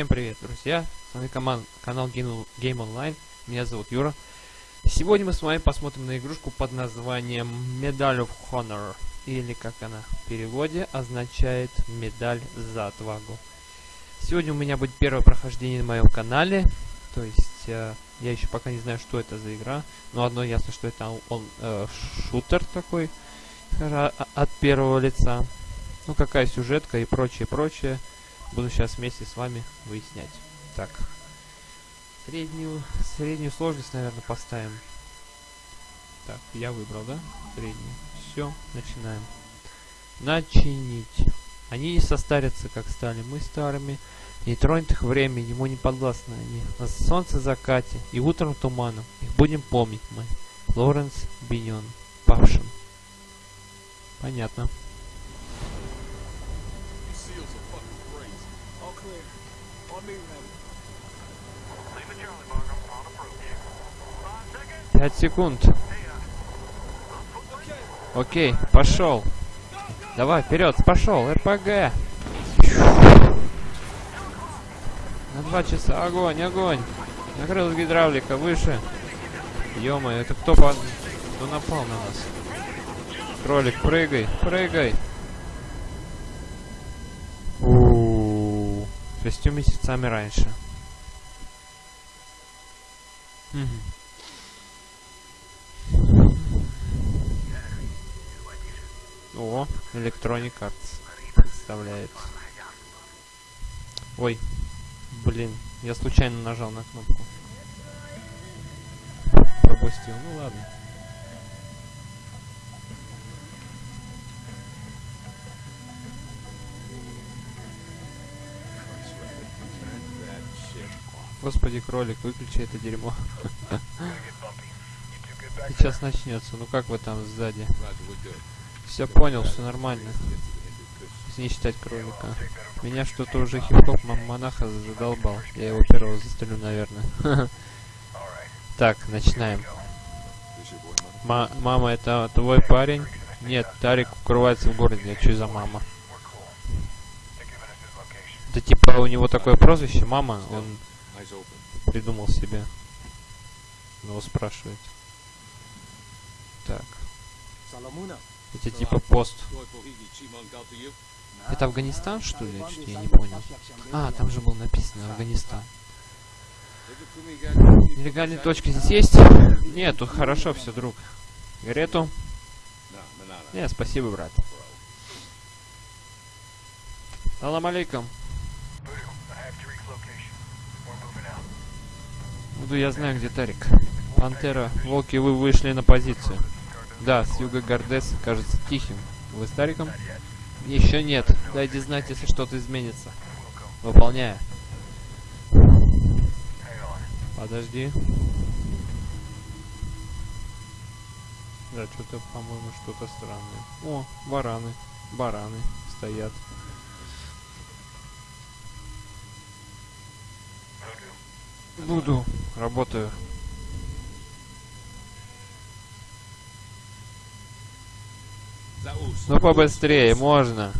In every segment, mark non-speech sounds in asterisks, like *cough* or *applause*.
Всем привет, друзья! С вами коман канал Game, Online. Меня зовут Юра. Сегодня мы с вами посмотрим на игрушку под названием Medal of Honor. Или, как она в переводе, означает Медаль за отвагу. Сегодня у меня будет первое прохождение на моем канале. То есть, э, я еще пока не знаю, что это за игра. Но одно ясно, что это он э, шутер такой, от первого лица. Ну, какая сюжетка и прочее, прочее. Буду сейчас вместе с вами выяснять. Так. Среднюю, среднюю сложность, наверное, поставим. Так, я выбрал, да? Среднюю. Все, начинаем. Начинить. Они не состарятся, как стали мы старыми. Не тронет их время, ему не подвластны они. На солнце закате и утром туманом. Их будем помнить мы. Лоренс Биньон. Павшим. Понятно. Пять секунд. Окей, пошел. Давай, вперед, пошел, РПГ. На два часа, огонь, огонь. Накрыл гидравлика, выше. ё это кто, по... кто напал на нас? Кролик, прыгай, прыгай. Шестью месяцами раньше. Угу. О, Electronic Arts представляет. Ой, блин, я случайно нажал на кнопку. Пропустил, ну ладно. Господи, кролик, выключи это дерьмо. Сейчас начнется. Ну как вы там сзади? Все понял, все нормально. Не считать кролика. Меня что-то уже хип-хоп монаха задолбал. Я его первого застрелю, наверное. *laughs* Так, начинаем. Ма мама, это твой парень? Нет, Тарик укрывается в городе. А что за мама? Это типа у него такое прозвище, мама, он придумал себе. Его спрашивает. Так. Это типа пост. Это Афганистан, что ли? Я не понял. А, там же было написано Афганистан. Нелегальные точки здесь есть? Нет, тут хорошо все, друг. Гарету? Нет, спасибо, брат. Салам алейкум. Буду я знаю, где Тарик. Пантера, волки, вы вышли на позицию. Да, с юга Гордес кажется тихим. Вы с Тариком? Еще нет. Дайте знать, если что-то изменится. Выполняю. Подожди. Да, что-то, по-моему, что-то странное. О, бараны. Бараны стоят. Буду. Работаю. Ну побыстрее, можно.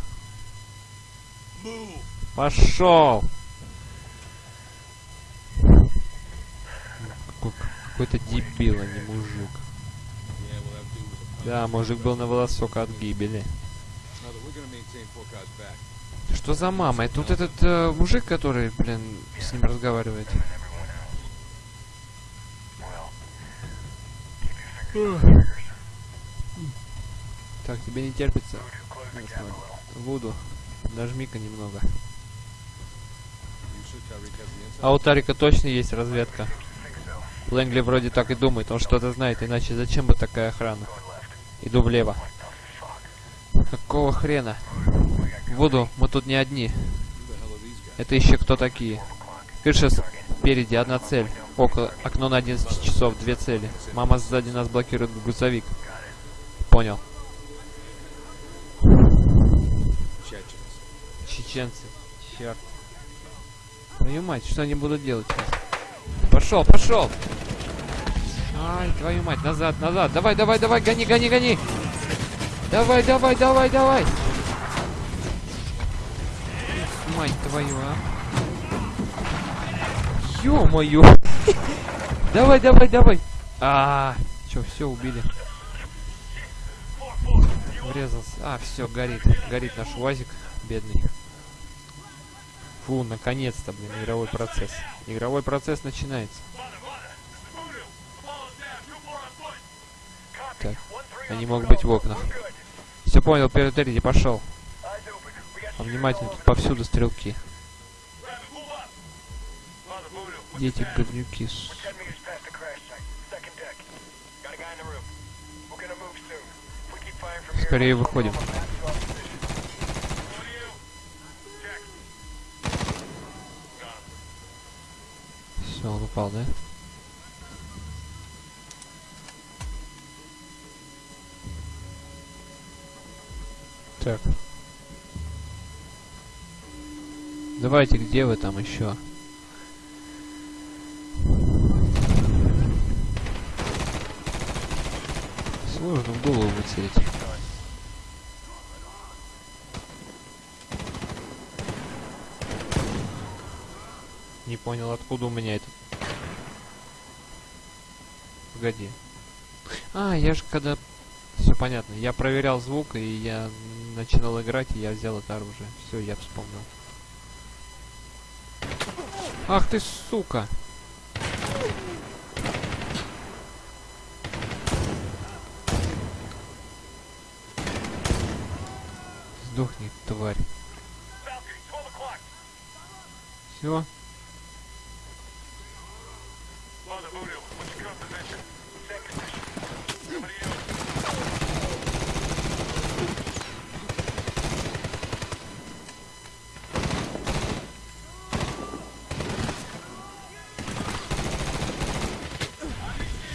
Пошел. Какой-то дебил, а не мужик. Да, мужик был на волосок от гибели. Что за мама? Это вот этот э, мужик, который, блин, с ним разговаривает. Так, тебе не терпится. Вуду, нажми-ка немного. А у Тарика точно есть разведка. Лэнгли вроде так и думает, он что-то знает, иначе зачем бы такая охрана? Иду влево. Какого хрена? Вуду, мы тут не одни. Это еще кто такие? Крыша спереди, одна цель. Около окно на 11 часов, две цели. Мама сзади нас блокирует грузовик. Понял. чеченцы. Черт. Твою мать, что они будут делать сейчас? Пошел, пошел! Ай, твою мать, назад, назад. Давай, давай, давай, гони, гони, гони. Давай, давай, давай, давай. Мать твою, а. Ё-моё! *laughs* Давай, давай, давай! А, чё, все убили. Врезался. А, все, горит. Горит наш УАЗик, бедный. Фу, наконец-то, блин, игровой процесс. Игровой процесс начинается. Так, они могут быть в окнах. Все понял, перед пошел. Внимательно, тут повсюду стрелки. Дети говнюки. Скорее выходим. Все, он упал, да? Так. Давайте, где вы там еще? Сложно в голову выцелить. Не понял, откуда у меня этот... Погоди. А, я же когда... Все понятно. Я проверял звук, и я начинал играть, и я взял это оружие. Все, я вспомнил. Ах ты, сука! Сдохни, тварь. Все.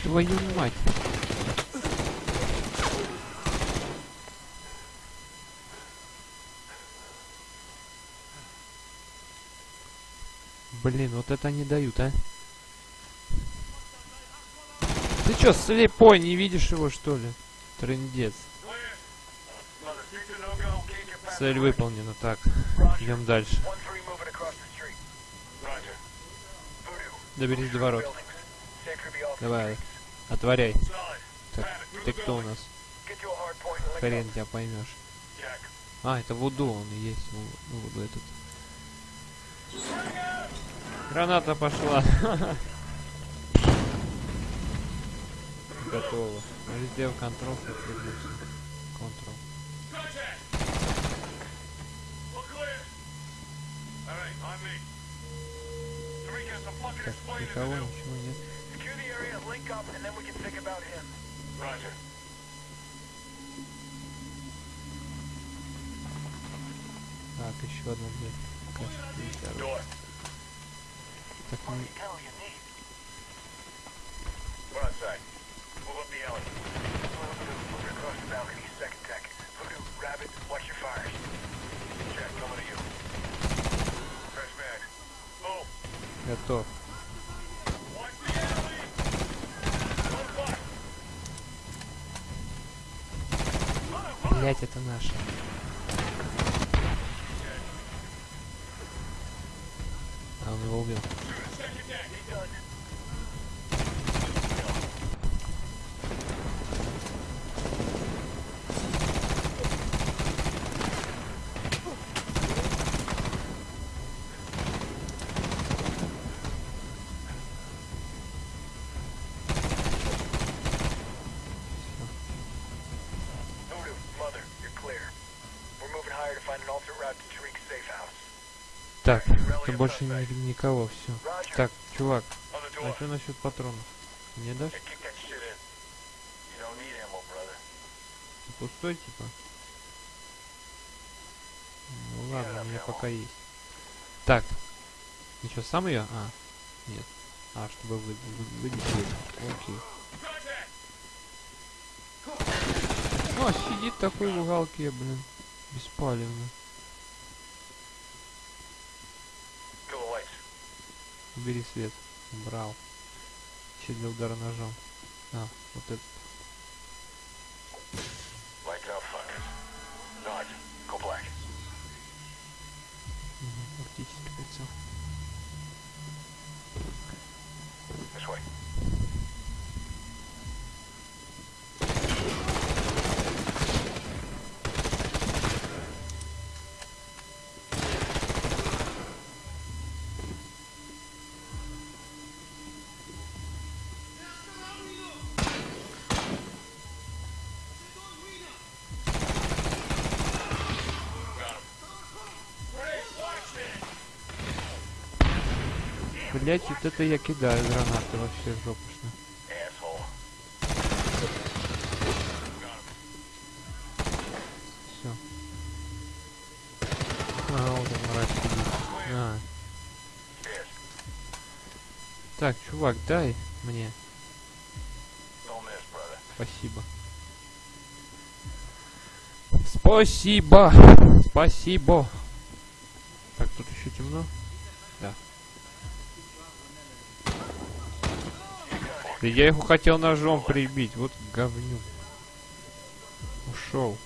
Твою мать. Блин, вот это не дают, а? Ты чё, слепой, не видишь его, что ли? Трындец. Цель выполнена. Так, идем дальше. Доберись до ворот. Давай, отворяй. Так, ты кто у нас? Хрен тебя поймешь. А, это Вуду, он и есть. Вуду этот. Граната пошла. Готово. Сделал контрол, Контрол. Так, никого, ничего нет. Так, еще одна дверь. Кажется, так, ну... Готов. Блять, это наше. Больше ни, никого, все. Так, чувак, а что насчет патронов? Не дашь? Ты пустой, типа? Ну ладно, у меня пока есть. Так, ты что, сам ее? А, нет. А, чтобы вы, вы, вынести. Окей. О, сидит такой в уголке, блин. Беспалевно. Убери свет. Брал. Еще для удара ножом. А, вот это. Блять, вот это я кидаю гранаты вообще жопушно. Все. А, вот он мразь сидит. На. Так, чувак, дай мне. Спасибо. Спасибо! Спасибо! Я его хотел ножом прибить, вот говнюк. Ушел.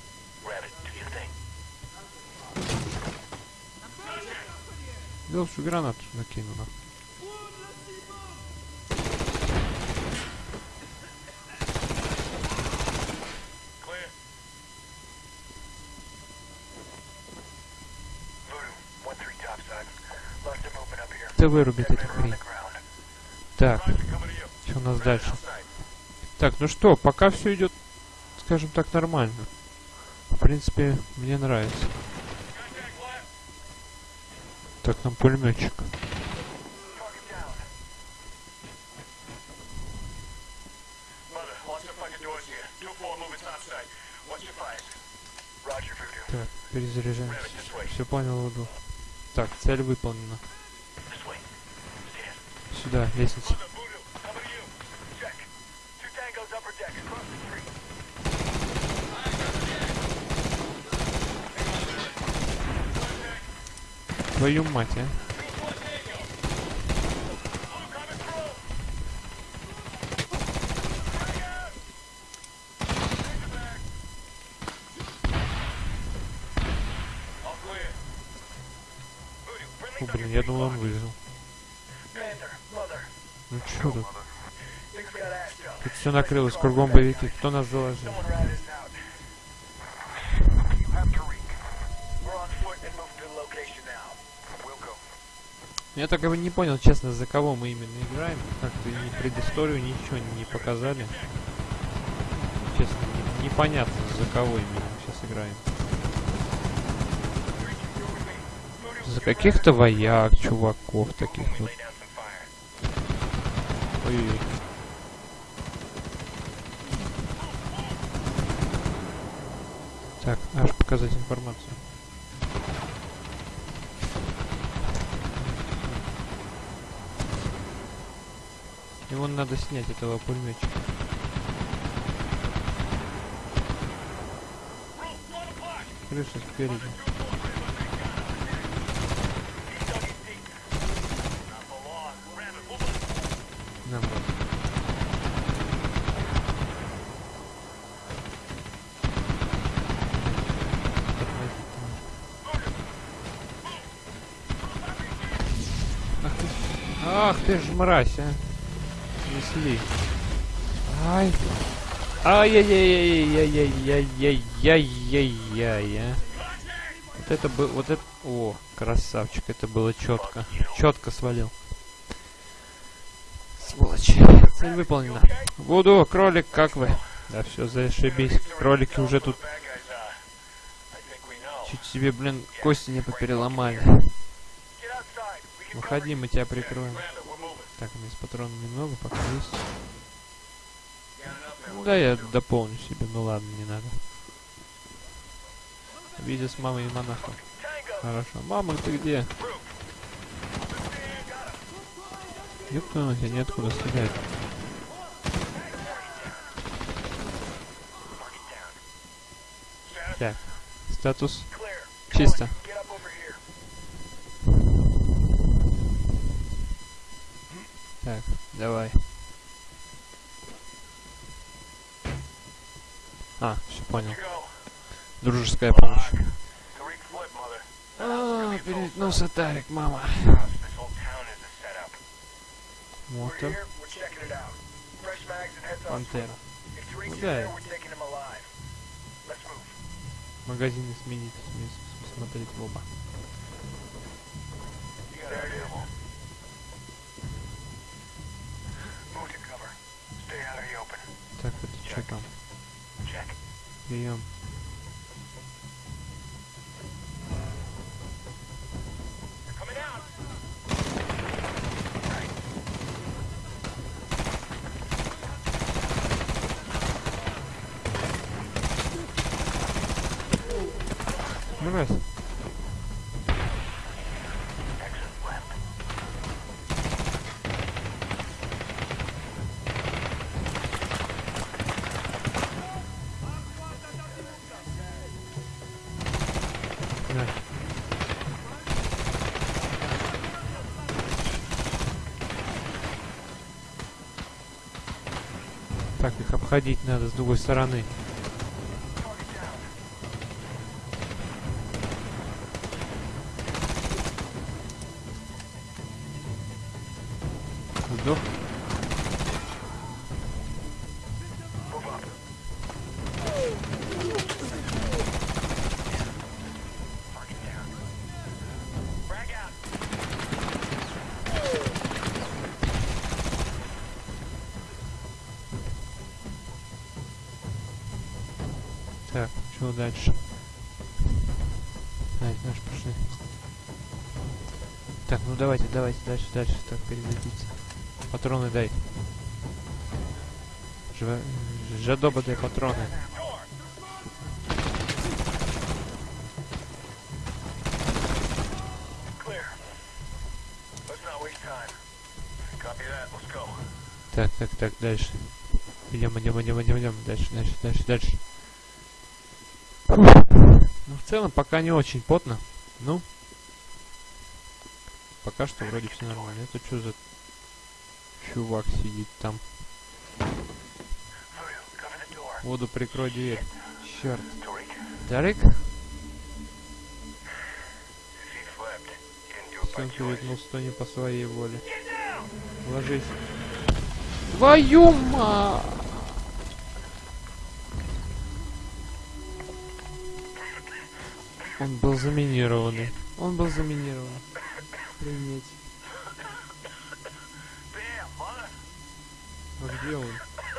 Да лучше гранату накину на. Ты вырубит эту хрень. Так, у нас дальше? Так, ну что, пока все идет, скажем так, нормально. В принципе, мне нравится. Так, нам пулеметчик. Так, перезаряжаемся. Все понял, Вуду. Так, цель выполнена. Сюда, лестница. Твою мать, а. Фу, блин, я думал, он выжил. Ну чё? Тут все накрылось, кругом боевики. Кто нас заложил? Я так и не понял, честно, за кого мы именно играем. Как-то ни предысторию, ничего не показали. Честно, не- непонятно, за кого именно сейчас играем. За каких-то вояк, чуваков таких вот. Ой-ой-ой. Так, аж показать информацию. Его надо снять, этого пулеметчика. Крыша спереди. Нам ах ты ж мразь, а. Несли. Ай. Ай-яй-яй-яй-яй-яй-яй-яй-яй, а. Вот это бы, вот это, о, красавчик, это было четко. Четко свалил. Сволочь. Цель выполнена. Буду, кролик, как вы? Да все, зашибись. Кролики уже тут чуть себе, блин, кости не попереломали. Выходи, мы тебя прикроем. Так, у меня с патронов немного, пока есть. Ну да, я дополню себе, ну ладно, не надо. Видео с мамой и монахом. Хорошо. Мама, ты где? Ёпта, у тебя неоткуда стрелять. Так, статус чисто. Так, давай. А, все понял. Дружеская помощь. А, переметнулся Тарик, мама. Мотор. Пантера. Ну да, магазины сменить, сме- смотреть в оба. Tom. Check. The обходить надо с другой стороны. Сдох. Дальше? Ай, наши пошли. Так, ну давайте, давайте, дальше, дальше, так, перезарядиться. Патроны дай. Жва... Жадоба дай патроны. Так, так, так, дальше. Идем, идем, идем, идем, идем. Дальше, дальше, дальше, дальше. Целом, пока не очень потно. Ну. Пока что вроде все нормально. Это что за чувак сидит там? Воду прикрой дверь. Черт. Тарик? choice. ветнулся, то не по своей воле. Ложись. Твою ма! Он был заминированный. Он был заминирован. Mother. А где он?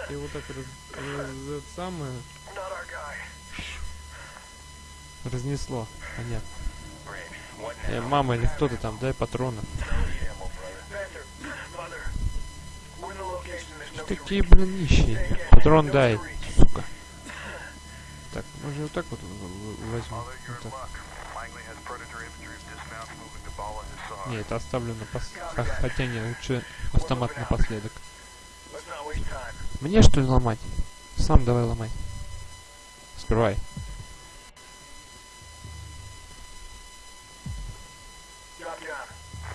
Ты его так раз, раз- это самое разнесло. Понятно. Э, мама или кто ты там, дай патроны. No Такие, блин, нищие. Патрон дай, сука. Так, может вот так вот возьму. Вот так. Не, это оставлю на пос... Хотя не, лучше автомат напоследок. Мне что ли ломать? Сам давай ломай. Скрывай.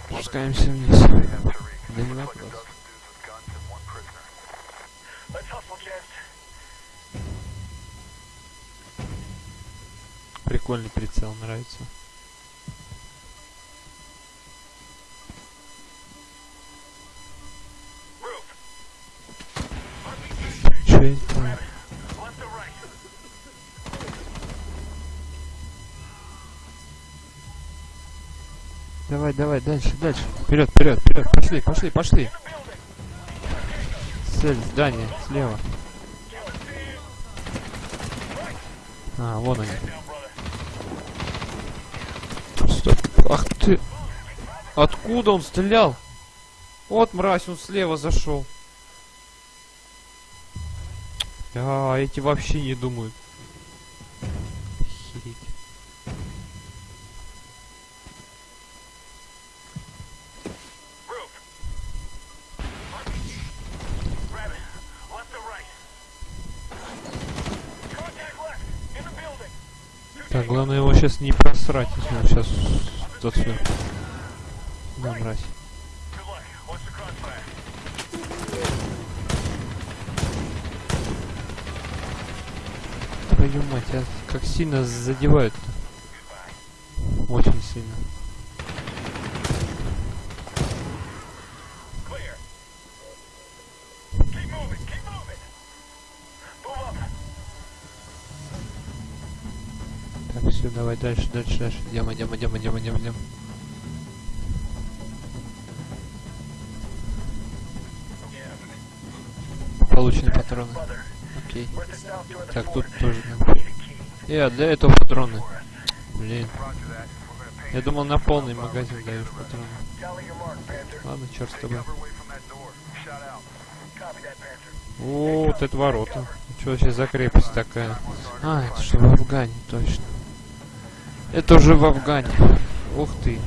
Спускаемся вниз. Да не вопрос. Let's hustle, gents. Прикольный прицел, нравится. Че. Давай, давай, дальше, дальше. Вперед, вперед, вперед. Пошли, пошли, пошли. Цель, здание, слева. А, вон они. Стоп. Ах ты. Откуда он стрелял? Вот мразь, он слева зашел. А, эти вообще не думают. Охереть. Так, главное его сейчас не просрать, если он сейчас все. Да, мразь. Твою мать, а как сильно задевают Очень все, давай дальше, дальше, дальше. Идем, идем, идем, идем, идем, идем. Получены патроны. Окей. Так, тут тоже надо. key. Э, а для этого патроны. Блин. Я думал на полный магазин даешь патроны. Ладно, черт с тобой. О, вот это ворота. Что вообще за крепость такая? А, это что в Афгане, точно. Это уже в Афгане. Ух ты.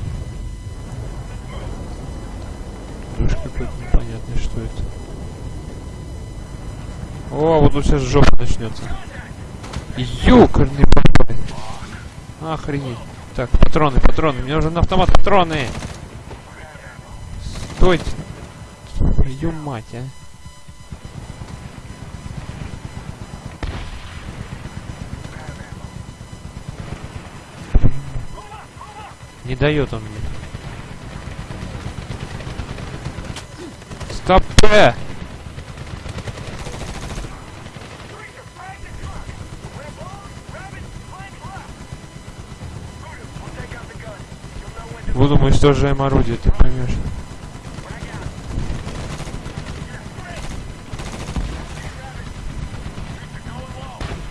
Дождь какой-то непонятный, что это. О, вот тут сейчас жопа начнется. Ёкарный бабай. Охренеть. Так, патроны, патроны. Мне нужен автомат, патроны. Стойте. Твою мать, а. Не дает он мне. Стоп! э! Буду мы уничтожаем орудие, ты поймешь.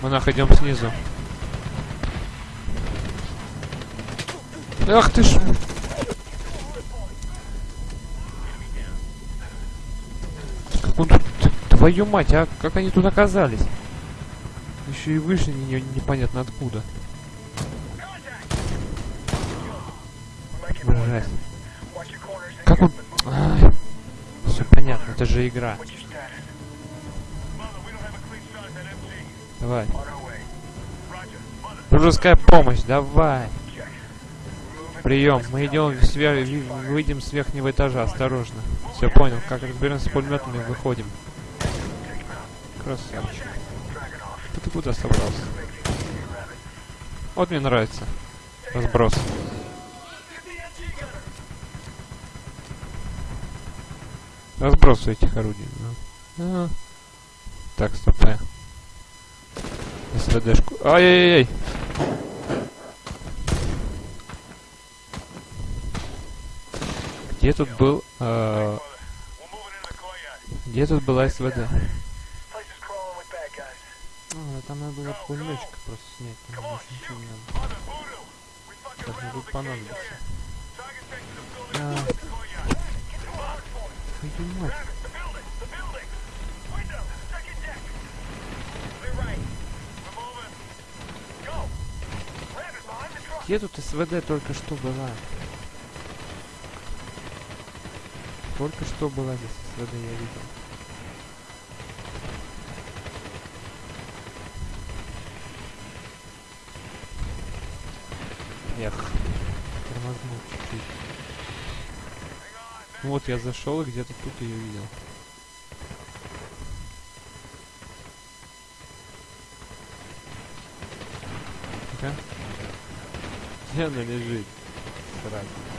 Мы находим снизу. Ах ты ж... Как он тут... Твою мать, а как они тут оказались? Еще и вышли не- непонятно откуда. And Как он... Ай. Все понятно, это же игра. Давай. Дружеская помощь, давай. Прием. Мы идем свер... выйдем с верхнего этажа, осторожно. Все понял. Как разберемся с пулеметами, выходим. Красавчик. Да ты куда собрался? Вот мне нравится. Разброс. Разброс этих орудий. ну. А. Так, стоп. СВДшку. Ай-яй-яй! Где тут был... э, где тут была СВД? А, там надо было пулеметчика просто снять, там больше ничего не надо. Сейчас мне тут А, твою мать. Где тут СВД только что была? Только что была здесь СВД, я видел. Эх, тормознул чуть-чуть. Ну вот я зашел и где-то тут ее видел. Где *laughs* она лежит? Срать.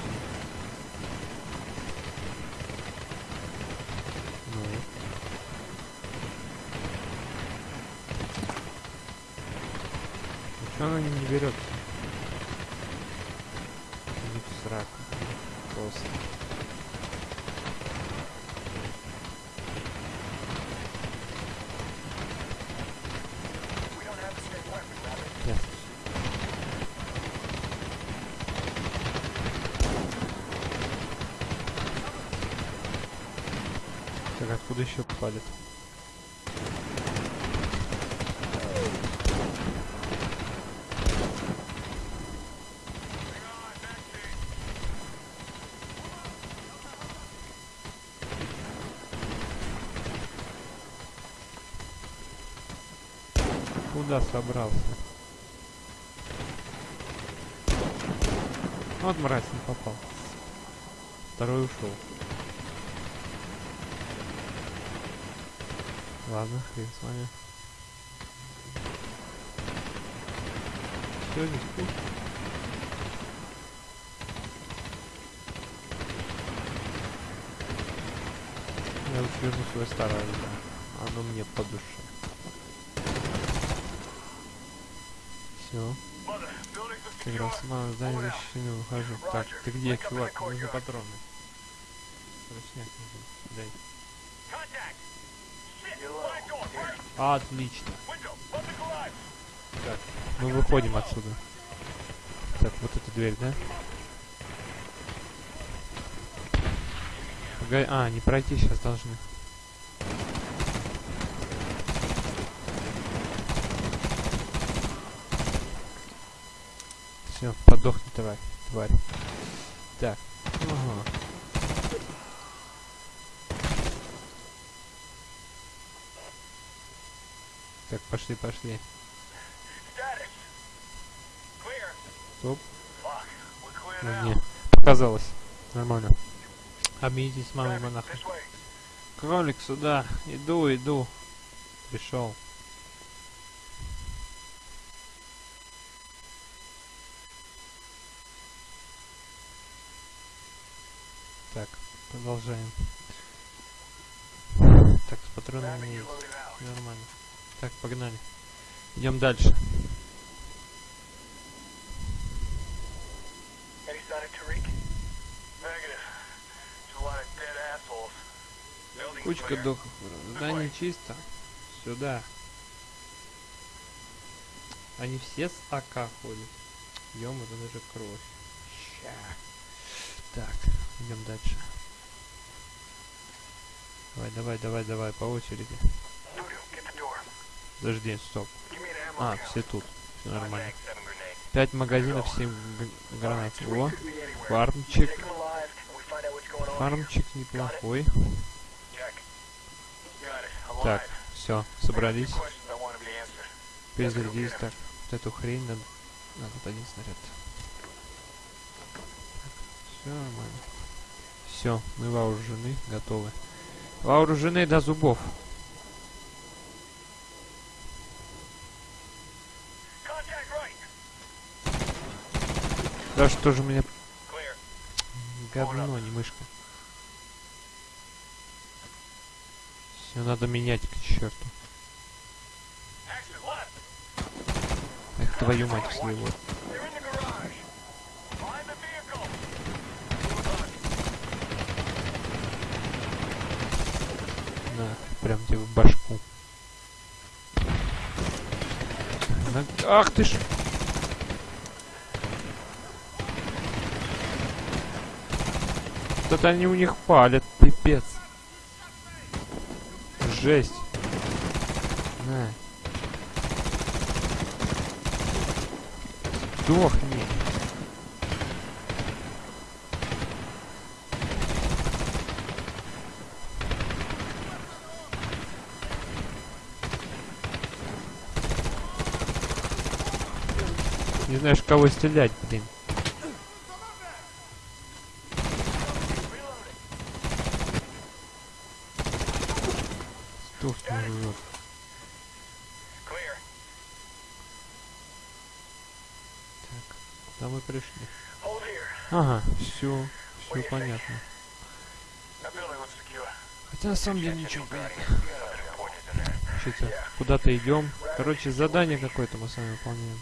Сраку. Просто. Ясно. Так, откуда еще палит? Собрался? Вот мразь не попал. Второй ушел. Ладно, хрен с вами. Все, здесь пусть. Я лучше верну свое старое оружие. Оно мне по душе. Все. Раз мало здание защищено, выхожу. Так, ты где, чувак? Нужны патроны. Срочняк нужен. Дай. Отлично. Так, мы выходим отсюда. Так, вот эта дверь, да? Погоди, а, не пройти сейчас должны. Все, подохни, тварь. тварь. Так. Ага. Так, пошли, пошли. Стоп. Ну, не, показалось. Нормально. Объединитесь с мамой way. Кролик сюда. Иду, иду. Пришел. Так, продолжаем. Так, с патронами есть. Нормально. Так, погнали. Идем дальше. Кучка духов. Здание чисто. Сюда. Они все с АК ходят. Ем, это даже кровь. Ща. Так, идем дальше. Давай, давай, давай, давай, по очереди. Подожди, стоп. А, все тут. Все нормально. Пять магазинов, семь гранат. О, фармчик. Фармчик неплохой. Так, все, собрались. Перезарядились. Так, вот эту хрень надо... Тут один снаряд. Все нормально. Все, мы вооружены, готовы. Вооружены до зубов. Да что же Clear. говно, не мышка. Все, надо менять к черту. Эх, твою мать своего. Прям тебе в башку. Ах ты ж! Что-то они у них палят, пипец. Жесть. На. Сдохни. Знаешь, кого стрелять, блин. Сдохни. Clear. Так, куда мы пришли? Ага, все, все понятно. Хотя на самом деле ничего понятно. Куда-то идем. Короче, задание какое-то мы с вами выполняем.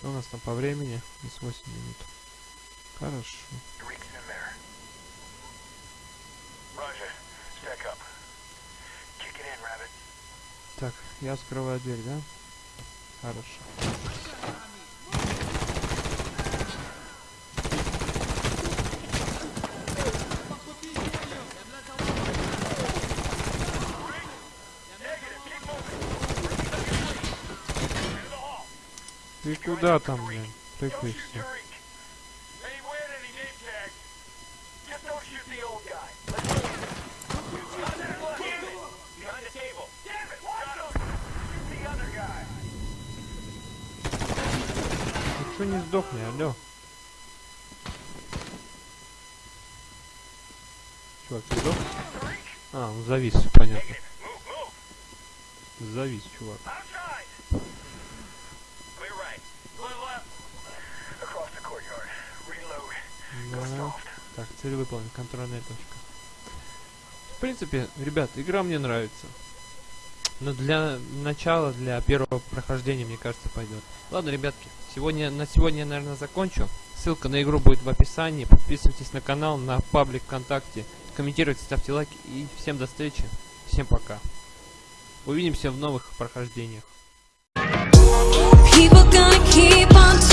Что у нас там по времени? Здесь 8 минут. Хорошо. Так, я открываю дверь, да? Хорошо. Shoot the other guy. Ну что не сдохни, алло. Чувак, ты сдох? А, он завис, понятно. Завис, чувак. Да. Так, цель выполнена, контрольная точка. В принципе, ребят, игра мне нравится. Но для начала, для первого прохождения, мне кажется, пойдет. Ладно, ребятки, сегодня, на сегодня я, наверное, закончу. Ссылка на игру будет в описании. Подписывайтесь на канал, на паблик ВКонтакте. Комментируйте, ставьте лайки. И всем до встречи. Всем пока. Увидимся в новых прохождениях. People gonna keep on